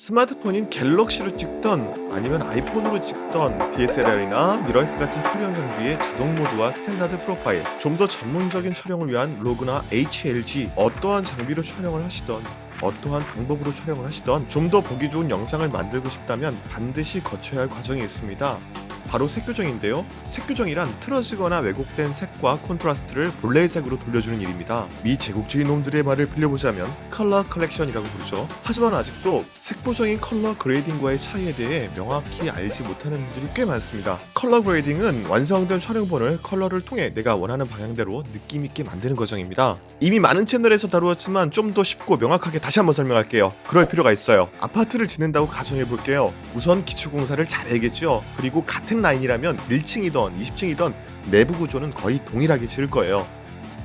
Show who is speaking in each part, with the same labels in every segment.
Speaker 1: 스마트폰인 갤럭시로 찍던 아니면 아이폰으로 찍던 DSLR이나 미러리스 같은 촬영 장비의 자동 모드와 standard profile 좀 더 전문적인 촬영을 위한 log나 HLG 어떠한 장비로 촬영을 하시던 어떠한 방법으로 촬영을 하시던 좀 더 보기 좋은 영상을 만들고 싶다면 반드시 거쳐야 할 과정이 있습니다. 바로 색교정인데요. 색교정이란 틀어지거나 왜곡된 색과 콘트라스트를 본래의 색으로 돌려주는 일입니다. 미 제국주의 놈들의 말을 빌려보자면 color correction이라고 부르죠. 하지만 아직도 색보정인 color grading과의 차이에 대해 명확히 알지 못하는 분들이 꽤 많습니다. color grading은 완성된 촬영본을 컬러를 통해 내가 원하는 방향대로 느낌있게 만드는 과정입니다. 이미 많은 채널에서 다루었지만 좀 더 쉽고 명확하게 다시 한번 설명할게요. 그럴 필요가 있어요. 아파트를 짓는다고 가정해볼게요. 우선 기초공사를 잘 해야겠죠. 그리고 같은 라인이라면 1층이던 20층이던 내부 구조는 거의 동일하게 지을 거예요.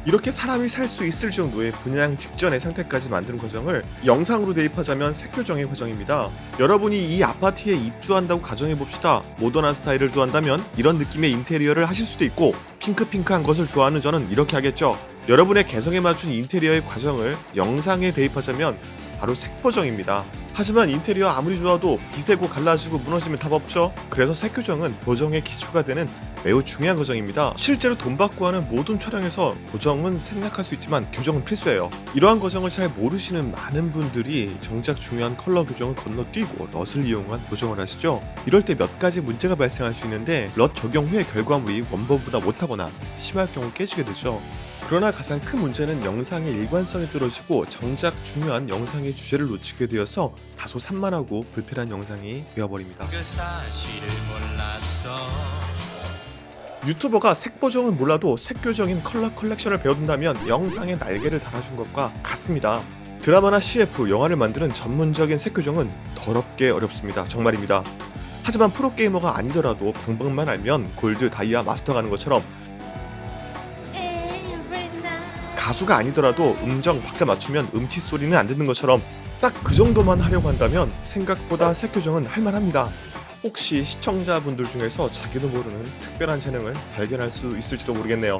Speaker 1: 이렇게 사람이 살 수 있을 정도의 분양 직전의 상태까지 만드는 과정을 영상으로 대입하자면 색교정의 과정입니다. 여러분이 이 아파트에 입주한다고 가정해봅시다. 모던한 스타일을 좋아한다면 이런 느낌의 인테리어를 하실 수도 있고 핑크핑크한 것을 좋아하는 저는 이렇게 하겠죠. 여러분의 개성에 맞춘 인테리어의 과정을 영상에 대입하자면 바로 색보정입니다. 하지만 인테리어 아무리 좋아도 비세고 갈라지고 무너지면 답 없죠. 그래서 색교정은 보정의 기초가 되는 매우 중요한 과정입니다. 실제로 돈 받고 하는 모든 촬영에서 보정은 생략할 수 있지만 교정은 필수예요. 이러한 과정을 잘 모르시는 많은 분들이 정작 중요한 컬러 교정을 건너뛰고 럿을 이용한 보정을 하시죠. 이럴 때 몇 가지 문제가 발생할 수 있는데 럿 적용 후의 결과물이 원본보다 못하거나 심할 경우 깨지게 되죠. 그러나 가장 큰 문제는 영상의 일관성이 떨어지고 정작 중요한 영상의 주제를 놓치게 되어서 다소 산만하고 불필요한 영상이 되어버립니다.
Speaker 2: 그
Speaker 1: 유튜버가 색보정은 몰라도 색교정인 컬러 컬렉션을 배워둔다면 영상에 날개를 달아준 것과 같습니다. 드라마나 CF, 영화를 만드는 전문적인 색교정은 더럽게 어렵습니다. 정말입니다. 하지만 프로게이머가 아니더라도 방법만 알면 골드, 다이아, 마스터 가는 것처럼 가수가 아니더라도 음정, 박자 맞추면 음치 소리는 안 듣는 것처럼 딱 그 정도만 하려고 한다면 생각보다 색교정은 할만합니다. 혹시 시청자분들 중에서 자기도 모르는 특별한 재능을 발견할 수 있을지도 모르겠네요.